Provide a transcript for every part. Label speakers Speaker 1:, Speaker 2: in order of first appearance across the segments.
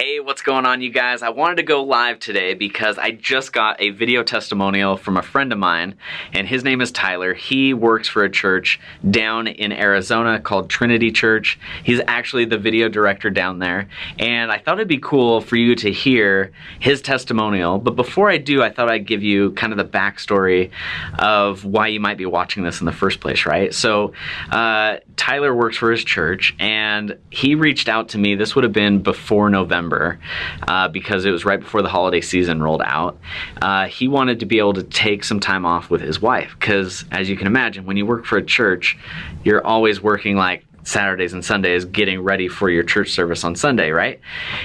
Speaker 1: Hey, what's going on you guys? I wanted to go live today because I just got a video testimonial from a friend of mine and his name is Tyler. He works for a church down in Arizona called Trinity Church. He's actually the video director down there and I thought it'd be cool for you to hear his testimonial. But before I do, I thought I'd give you kind of the backstory of why you might be watching this in the first place, right? So uh, Tyler works for his church and he reached out to me. This would have been before November November uh, because it was right before the holiday season rolled out. Uh, he wanted to be able to take some time off with his wife because, as you can imagine, when you work for a church, you're always working like Saturdays and Sundays getting ready for your church service on Sunday, right?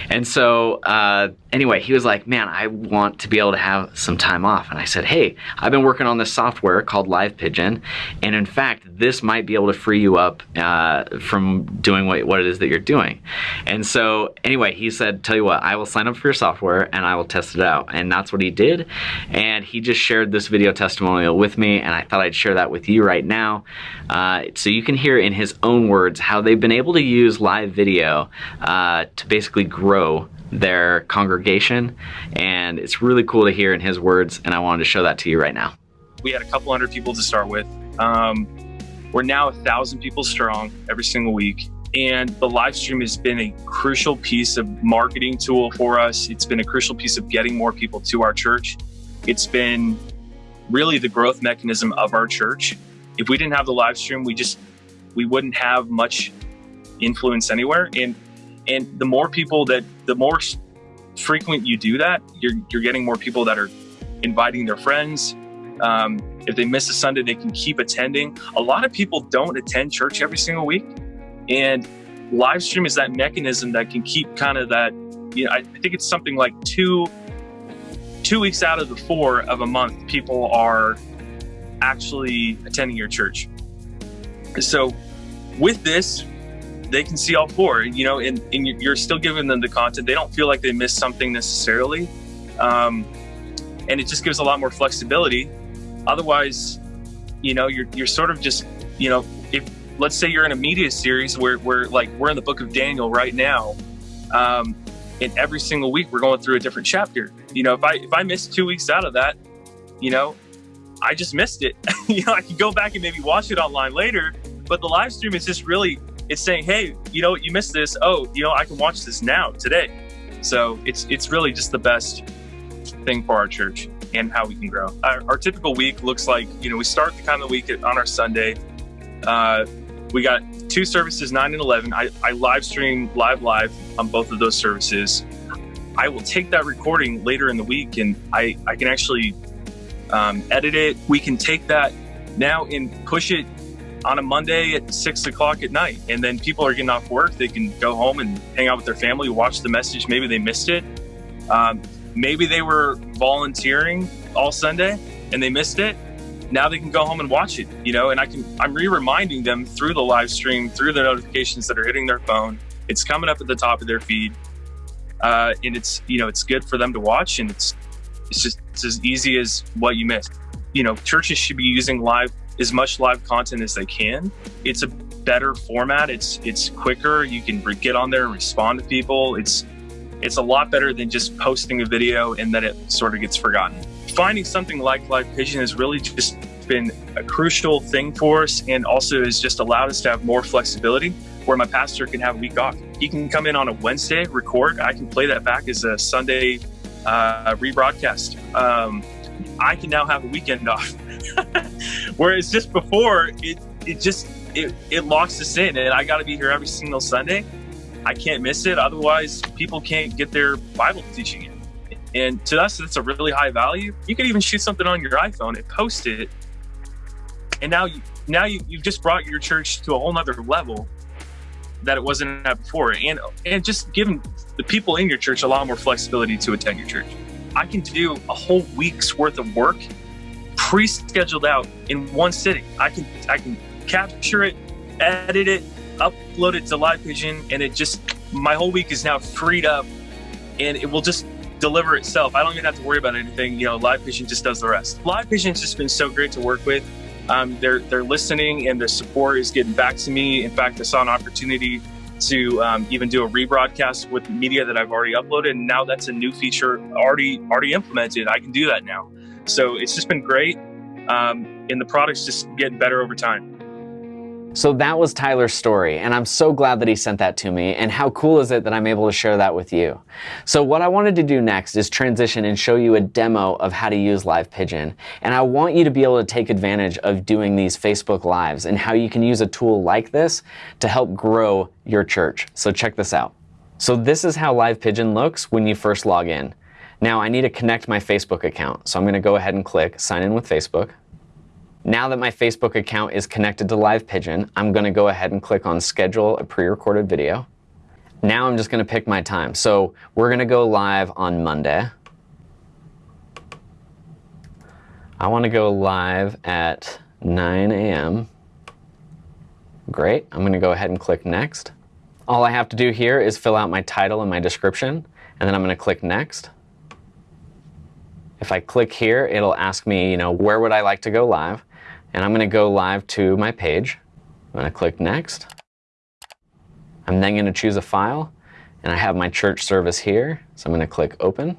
Speaker 1: And so, uh, anyway, he was like, Man, I want to be able to have some time off. And I said, Hey, I've been working on this software called Live Pigeon. And in fact, this might be able to free you up uh, from doing what, what it is that you're doing. And so, anyway, he said, Tell you what, I will sign up for your software and I will test it out. And that's what he did. And he just shared this video testimonial with me. And I thought I'd share that with you right now. Uh, so you can hear in his own words how they've been able to use live video uh, to basically grow their congregation and it's really cool to hear in his words and I wanted to show that to you right now.
Speaker 2: We had a couple hundred people to start with. Um, we're now a thousand people strong every single week and the live stream has been a crucial piece of marketing tool for us. It's been a crucial piece of getting more people to our church. It's been really the growth mechanism of our church. If we didn't have the live stream, we just we wouldn't have much influence anywhere. And and the more people that the more frequent you do that, you're you're getting more people that are inviting their friends. Um, if they miss a Sunday, they can keep attending. A lot of people don't attend church every single week, and live stream is that mechanism that can keep kind of that. You know, I think it's something like two two weeks out of the four of a month, people are actually attending your church. So with this, they can see all four, you know, and, and you're still giving them the content. They don't feel like they missed something necessarily. Um, and it just gives a lot more flexibility. Otherwise, you know, you're, you're sort of just, you know, if let's say you're in a media series where we're like, we're in the book of Daniel right now. Um, and every single week we're going through a different chapter. You know, if I, if I miss two weeks out of that, you know, I just missed it. you know, I could go back and maybe watch it online later, but the live stream is just really, it's saying, hey, you know, you missed this. Oh, you know, I can watch this now today. So it's it's really just the best thing for our church and how we can grow. Our, our typical week looks like, you know, we start the kind of week on our Sunday. Uh, we got two services, 9 and 11. I, I live stream live live on both of those services. I will take that recording later in the week and I, I can actually um, edit it. We can take that now and push it on a Monday at six o'clock at night. And then people are getting off work. They can go home and hang out with their family, watch the message. Maybe they missed it. Um, maybe they were volunteering all Sunday and they missed it. Now they can go home and watch it, you know, and I can, I'm re-reminding them through the live stream, through the notifications that are hitting their phone. It's coming up at the top of their feed. Uh, and it's, you know, it's good for them to watch and it's, it's just, it's as easy as what you missed. You know, churches should be using live as much live content as they can. It's a better format. It's it's quicker. You can get on there and respond to people. It's it's a lot better than just posting a video and then it sort of gets forgotten. Finding something like Live Pigeon has really just been a crucial thing for us and also has just allowed us to have more flexibility where my pastor can have a week off. He can come in on a Wednesday, record. I can play that back as a Sunday uh, rebroadcast. Um, I can now have a weekend off. Whereas just before, it it just it, it locks us in, and I got to be here every single Sunday. I can't miss it. Otherwise, people can't get their Bible teaching in. And to us, that's a really high value. You could even shoot something on your iPhone and post it, and now you now you, you've just brought your church to a whole nother level that it wasn't at before, and and just giving the people in your church a lot more flexibility to attend your church. I can do a whole week's worth of work pre-scheduled out in one sitting. I can I can capture it, edit it, upload it to Live Pigeon, and it just my whole week is now freed up, and it will just deliver itself. I don't even have to worry about anything. You know, Live Pigeon just does the rest. Live Pigeon's just been so great to work with. Um, they're they're listening, and the support is getting back to me. In fact, I saw an opportunity to um, even do a rebroadcast with media that I've already uploaded. And now that's a new feature already already implemented. I can do that now. So it's just been great. Um, and the product's just getting better over time.
Speaker 1: So that was Tyler's story, and I'm so glad that he sent that to me, and how cool is it that I'm able to share that with you? So what I wanted to do next is transition and show you a demo of how to use Live Pigeon, and I want you to be able to take advantage of doing these Facebook Lives and how you can use a tool like this to help grow your church. So check this out. So this is how Live Pigeon looks when you first log in. Now I need to connect my Facebook account, so I'm gonna go ahead and click Sign in with Facebook. Now that my Facebook account is connected to Live Pigeon, I'm going to go ahead and click on Schedule a pre-recorded video. Now I'm just going to pick my time. So we're going to go live on Monday. I want to go live at 9 a.m. Great. I'm going to go ahead and click Next. All I have to do here is fill out my title and my description, and then I'm going to click Next. If I click here, it'll ask me, you know, where would I like to go live? And I'm going to go live to my page. I'm going to click Next. I'm then going to choose a file, and I have my church service here, so I'm going to click Open.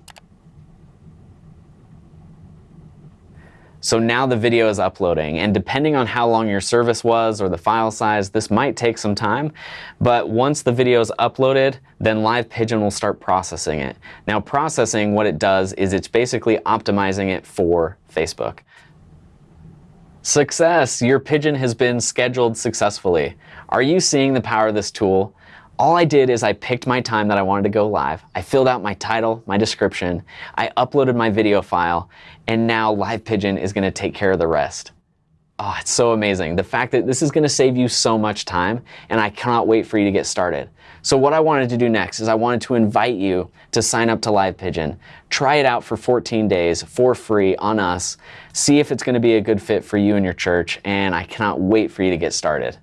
Speaker 1: So now the video is uploading, and depending on how long your service was or the file size, this might take some time, but once the video is uploaded, then Live Pigeon will start processing it. Now processing, what it does is it's basically optimizing it for Facebook. Success! Your pigeon has been scheduled successfully. Are you seeing the power of this tool? All I did is I picked my time that I wanted to go live. I filled out my title, my description, I uploaded my video file, and now Live Pigeon is gonna take care of the rest. Oh, it's so amazing. The fact that this is gonna save you so much time, and I cannot wait for you to get started. So what I wanted to do next is I wanted to invite you to sign up to Live Pigeon. Try it out for 14 days for free on us. See if it's gonna be a good fit for you and your church, and I cannot wait for you to get started.